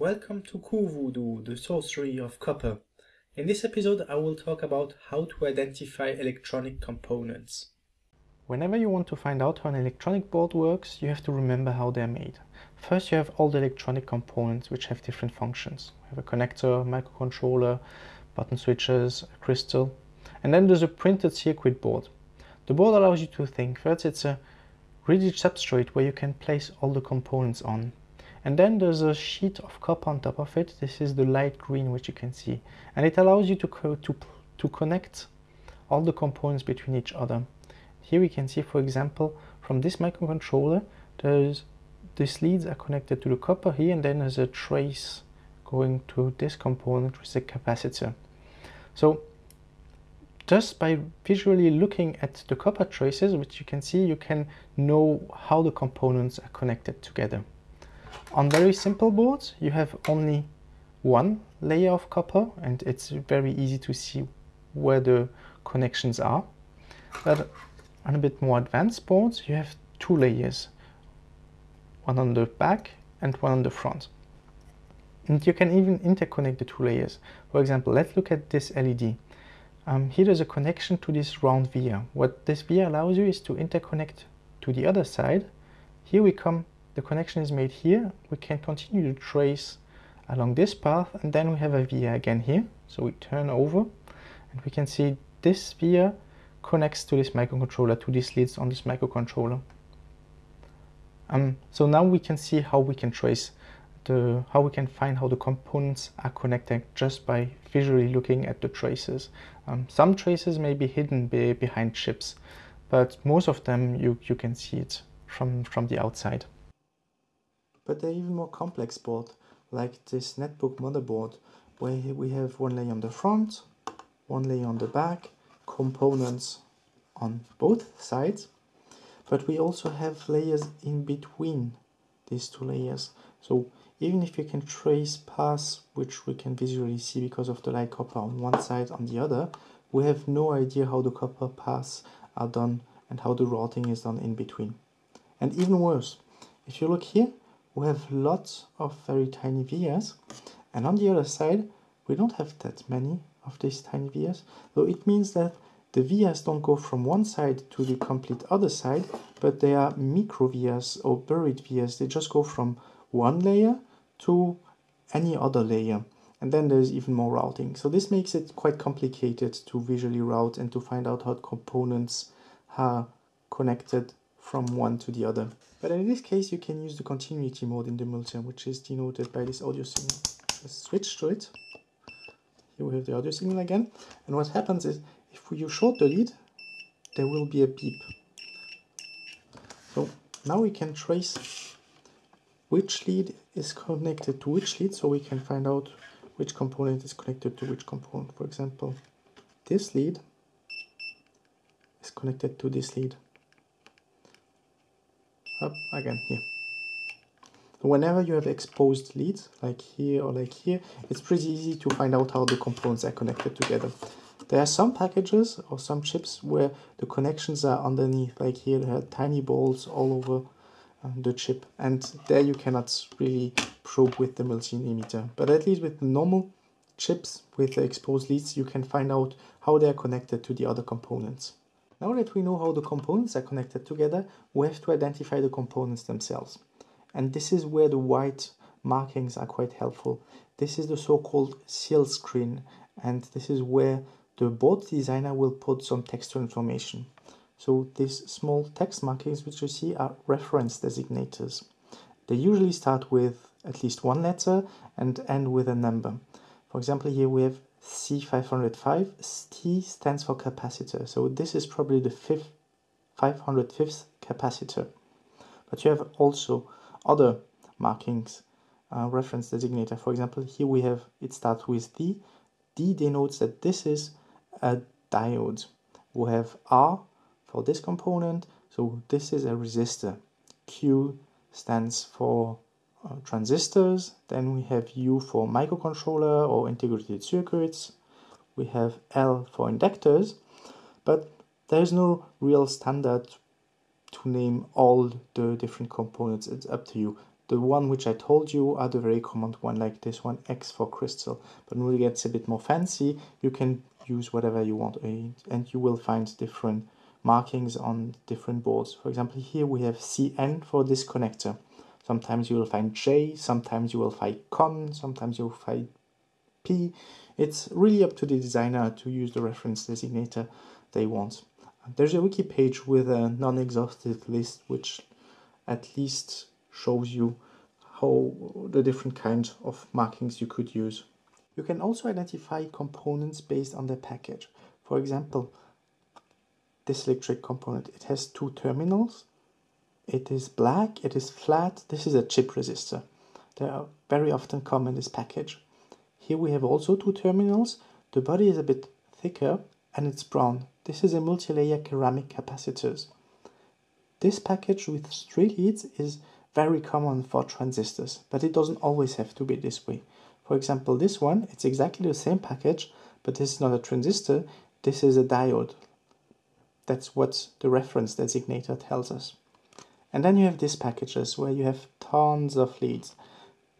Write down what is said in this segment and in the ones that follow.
Welcome to CuVoodoo, the sorcery of copper. In this episode I will talk about how to identify electronic components. Whenever you want to find out how an electronic board works, you have to remember how they're made. First you have all the electronic components which have different functions. We have a connector, microcontroller, button switches, a crystal, and then there's a printed circuit board. The board allows you to think. First it's a rigid substrate where you can place all the components on. And then there's a sheet of copper on top of it. This is the light green which you can see. And it allows you to, co to, to connect all the components between each other. Here we can see, for example, from this microcontroller, there's these leads are connected to the copper here, and then there's a trace going to this component, which is a capacitor. So just by visually looking at the copper traces, which you can see, you can know how the components are connected together. On very simple boards, you have only one layer of copper, and it's very easy to see where the connections are. But on a bit more advanced boards, you have two layers, one on the back and one on the front. And you can even interconnect the two layers. For example, let's look at this LED. Um, here there's a connection to this round via. What this via allows you is to interconnect to the other side. Here we come, the connection is made here. We can continue to trace along this path and then we have a via again here. So we turn over and we can see this via connects to this microcontroller, to these leads on this microcontroller. Um, so now we can see how we can trace the, how we can find how the components are connected just by visually looking at the traces. Um, some traces may be hidden be behind chips, but most of them you, you can see it from, from the outside. But they're even more complex board like this netbook motherboard, where we have one layer on the front, one layer on the back, components on both sides. But we also have layers in between these two layers. So even if you can trace paths which we can visually see because of the light copper on one side on the other we have no idea how the copper paths are done and how the routing is done in between. And even worse if you look here we have lots of very tiny vias and on the other side we don't have that many of these tiny vias so it means that the vias don't go from one side to the complete other side, but they are micro vias or buried vias. They just go from one layer to any other layer. And then there's even more routing. So this makes it quite complicated to visually route and to find out how components are connected from one to the other. But in this case, you can use the continuity mode in the multimeter, which is denoted by this audio signal. Let's switch to it. Here we have the audio signal again. And what happens is if you short the lead, there will be a beep. So now we can trace which lead is connected to which lead so we can find out which component is connected to which component. For example, this lead is connected to this lead. Up again here. whenever you have exposed leads, like here or like here, it's pretty easy to find out how the components are connected together. There are some packages or some chips where the connections are underneath, like here there are tiny balls all over uh, the chip and there you cannot really probe with the multimeter. But at least with the normal chips with the exposed leads, you can find out how they are connected to the other components. Now that we know how the components are connected together, we have to identify the components themselves. And this is where the white markings are quite helpful. This is the so-called silk screen and this is where the board designer will put some textual information. So these small text markings which you see are reference designators. They usually start with at least one letter and end with a number. For example, here we have C505, T stands for capacitor. So this is probably the fifth, 505th capacitor. But you have also other markings, uh, reference designator. For example, here we have, it starts with D. D denotes that this is a diode. We have R for this component, so this is a resistor. Q stands for uh, transistors, then we have U for microcontroller or integrated circuits, we have L for inductors, but there's no real standard to name all the different components, it's up to you. The one which I told you are the very common one, like this one, X for crystal. But when it gets a bit more fancy, you can use whatever you want, and you will find different markings on different boards. For example, here we have CN for this connector. Sometimes you will find J, sometimes you will find CON, sometimes you'll find P. It's really up to the designer to use the reference designator they want. There's a wiki page with a non-exhaustive list which at least shows you how the different kinds of markings you could use. You can also identify components based on the package. For example, this electric component, it has two terminals. It is black, it is flat. This is a chip resistor. They are very often come in this package. Here we have also two terminals. The body is a bit thicker and it's brown. This is a multi-layer ceramic capacitors. This package with three leads is very common for transistors, but it doesn't always have to be this way. For example, this one, it's exactly the same package, but this is not a transistor, this is a diode. That's what the reference designator tells us. And then you have these packages where you have tons of leads.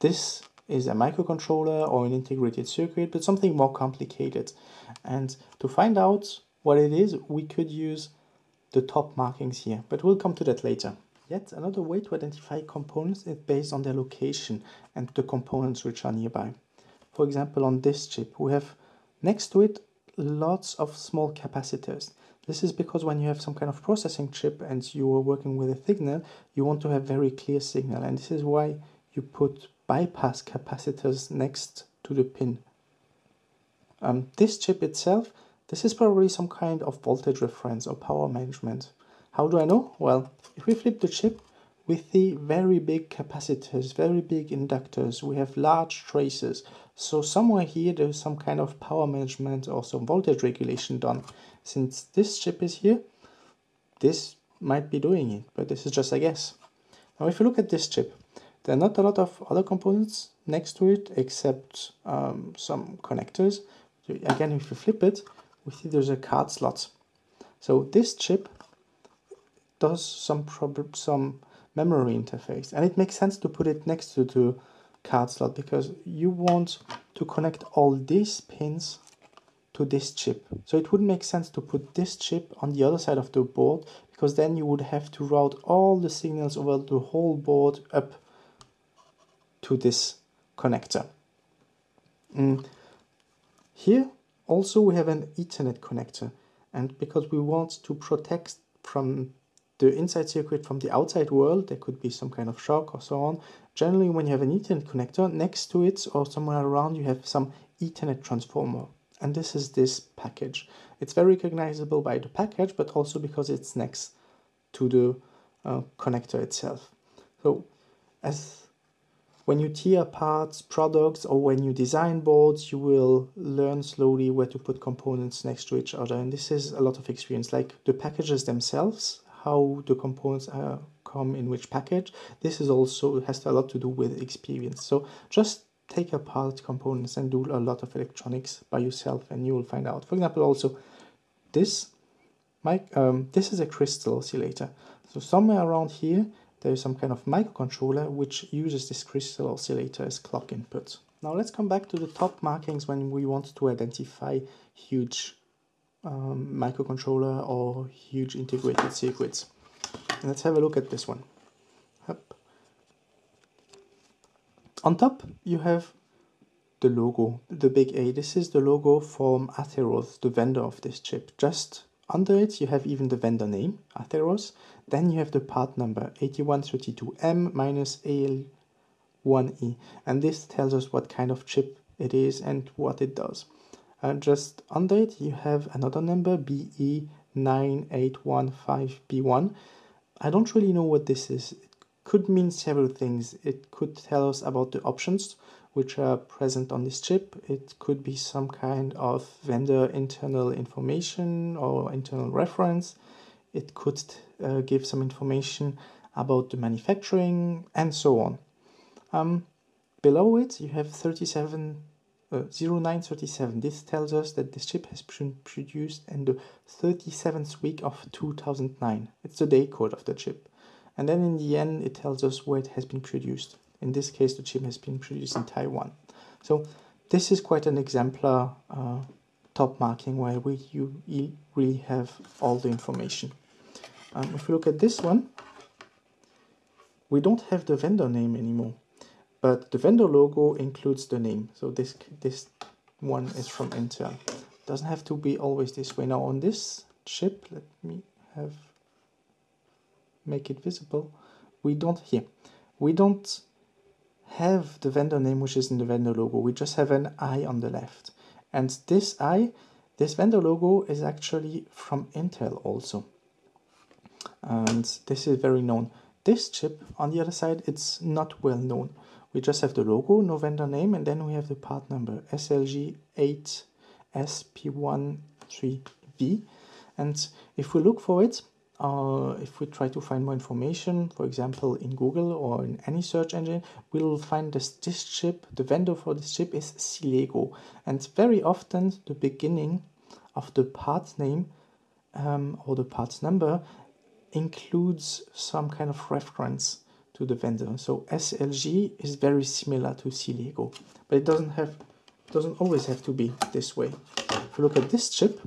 This is a microcontroller or an integrated circuit, but something more complicated. And to find out what it is, we could use the top markings here, but we'll come to that later. Yet another way to identify components is based on their location and the components which are nearby. For example, on this chip, we have next to it lots of small capacitors. This is because when you have some kind of processing chip and you are working with a signal, you want to have very clear signal. And this is why you put bypass capacitors next to the pin. Um, this chip itself, this is probably some kind of voltage reference or power management. How do I know? Well, if we flip the chip, we see very big capacitors, very big inductors. We have large traces. So somewhere here, there's some kind of power management or some voltage regulation done. Since this chip is here, this might be doing it, but this is just a guess. Now, if you look at this chip, there are not a lot of other components next to it except um, some connectors. So again, if you flip it, we see there's a card slot. So this chip does some some memory interface, and it makes sense to put it next to the card slot because you want to connect all these pins to this chip. So it wouldn't make sense to put this chip on the other side of the board because then you would have to route all the signals over the whole board up to this connector. Mm. Here also we have an Ethernet connector and because we want to protect from the inside circuit from the outside world, there could be some kind of shock or so on. Generally when you have an Ethernet connector, next to it or somewhere around you have some Ethernet transformer. And this is this package. It's very recognizable by the package, but also because it's next to the uh, connector itself. So as when you tear apart products or when you design boards, you will learn slowly where to put components next to each other. And this is a lot of experience, like the packages themselves, how the components come in which package. This is also has a lot to do with experience. So just take apart components and do a lot of electronics by yourself and you will find out. For example, also this, mic, um, this is a crystal oscillator. So somewhere around here, there is some kind of microcontroller which uses this crystal oscillator as clock input. Now let's come back to the top markings when we want to identify huge um, microcontroller or huge integrated circuits. And let's have a look at this one. Up. On top you have the logo, the big A. This is the logo from Atheros, the vendor of this chip. Just under it you have even the vendor name, Atheros, then you have the part number 8132M minus AL1E and this tells us what kind of chip it is and what it does. Uh, just under it you have another number BE9815B1. I don't really know what this is. It could mean several things. It could tell us about the options which are present on this chip. It could be some kind of vendor internal information or internal reference. It could uh, give some information about the manufacturing and so on. Um, below it you have 37 uh, 0937. This tells us that this chip has been produced in the 37th week of 2009. It's the day code of the chip. And then in the end it tells us where it has been produced. In this case, the chip has been produced in Taiwan. So this is quite an exemplar uh, top marking where we you, you really have all the information. Um, if we look at this one, we don't have the vendor name anymore, but the vendor logo includes the name. So this this one is from Intel. Doesn't have to be always this way. Now on this chip, let me have make it visible. We don't here. We don't have the vendor name which is in the vendor logo. We just have an I on the left. And this I, this vendor logo is actually from Intel also. And this is very known. This chip on the other side, it's not well known. We just have the logo, no vendor name, and then we have the part number SLG8SP13V. And if we look for it, uh, if we try to find more information, for example, in Google or in any search engine, we'll find this, this chip, the vendor for this chip is Silego. And very often the beginning of the part name um, or the parts number includes some kind of reference to the vendor. So SLG is very similar to Silego, but it doesn't have doesn't always have to be this way. If you look at this chip,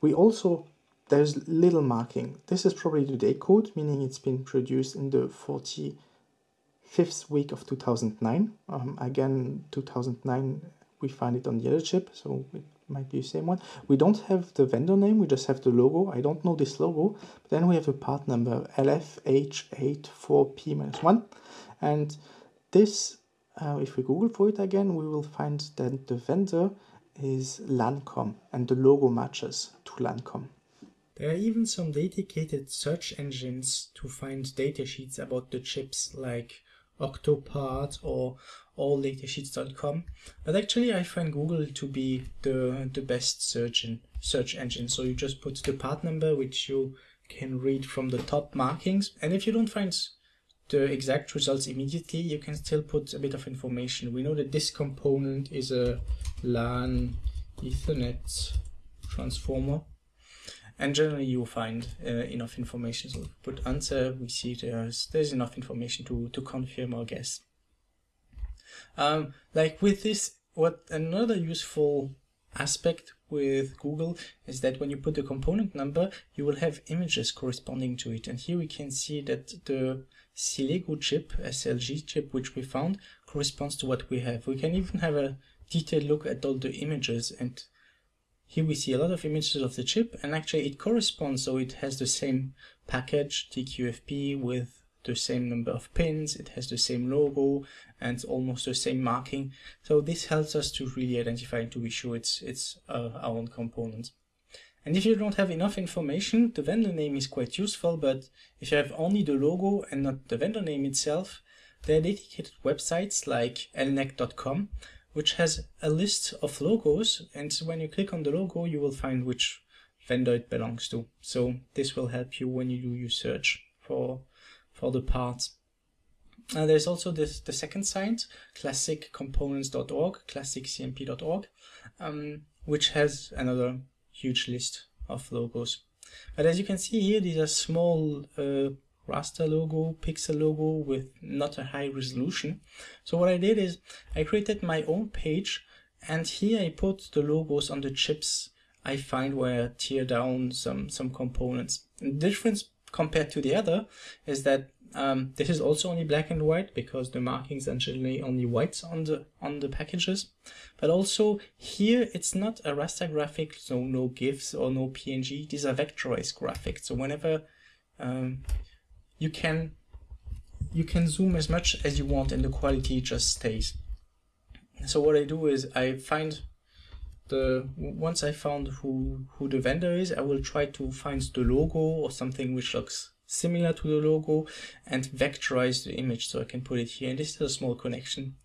we also there's little marking. This is probably the day code, meaning it's been produced in the 45th week of 2009. Um, again, 2009, we find it on the other chip, so it might be the same one. We don't have the vendor name, we just have the logo. I don't know this logo. But then we have the part number LFH84P-1. And this, uh, if we Google for it again, we will find that the vendor is Lankom and the logo matches to Lankom. There are even some dedicated search engines to find datasheets about the chips like Octopart or alldatasheets.com. But actually I find Google to be the, the best search, in, search engine. So you just put the part number which you can read from the top markings. And if you don't find the exact results immediately, you can still put a bit of information. We know that this component is a LAN Ethernet transformer and generally you'll find uh, enough information. So put answer, we see there's there's enough information to to confirm our guess. Um, like with this, what another useful aspect with Google is that when you put the component number, you will have images corresponding to it. And here we can see that the Silego chip, SLG chip, which we found, corresponds to what we have. We can even have a detailed look at all the images and here we see a lot of images of the chip and actually it corresponds so it has the same package TQFP with the same number of pins, it has the same logo and almost the same marking. So this helps us to really identify and to be sure it's, it's uh, our own component. And if you don't have enough information, the vendor name is quite useful, but if you have only the logo and not the vendor name itself, there are dedicated websites like elnec.com which has a list of logos and when you click on the logo you will find which vendor it belongs to. So this will help you when you do your search for, for the parts. Uh, there's also this, the second site, classiccomponents.org, classiccmp.org, um, which has another huge list of logos. But as you can see here, these are small uh, raster logo, pixel logo with not a high resolution. So what I did is I created my own page and here I put the logos on the chips I find where I tear down some, some components. And the difference compared to the other is that um, this is also only black and white because the markings are generally only white on the on the packages. But also here it's not a raster graphic, so no GIFs or no PNG. These are vectorized graphics. So whenever um, you can you can zoom as much as you want and the quality just stays. So what I do is I find the once I found who who the vendor is, I will try to find the logo or something which looks similar to the logo and vectorize the image so I can put it here. And this is a small connection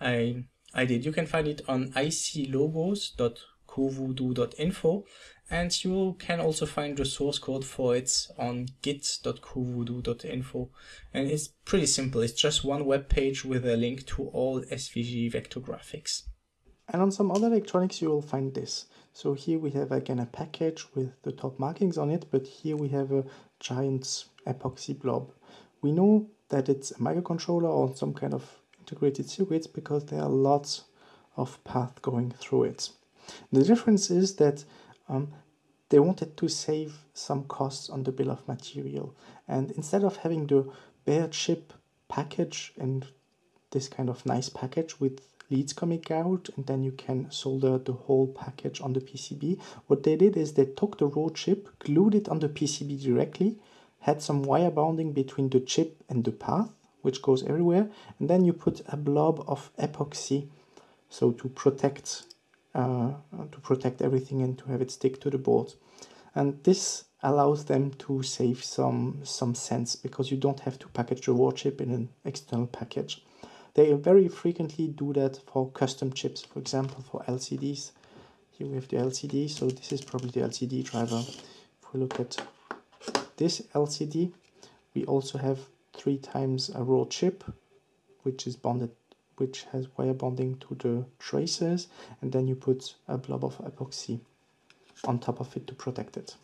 I I did. You can find it on iclogos.cuvoodoo.info and you can also find the source code for it on git.cuvoodoo.info. And it's pretty simple. It's just one web page with a link to all SVG vector graphics. And on some other electronics, you will find this. So here we have again a package with the top markings on it, but here we have a giant epoxy blob. We know that it's a microcontroller or some kind of integrated circuits because there are lots of path going through it. The difference is that um, they wanted to save some costs on the bill of material and instead of having the bare chip package and this kind of nice package with leads coming out and then you can solder the whole package on the PCB. What they did is they took the raw chip, glued it on the PCB directly, had some wire bonding between the chip and the path, which goes everywhere, and then you put a blob of epoxy, so to protect uh, to protect everything and to have it stick to the board. And this allows them to save some some cents because you don't have to package the raw chip in an external package. They very frequently do that for custom chips, for example, for LCDs. Here we have the LCD, so this is probably the LCD driver. If we look at this LCD, we also have three times a raw chip, which is bonded, which has wire bonding to the traces, and then you put a blob of epoxy on top of it to protect it.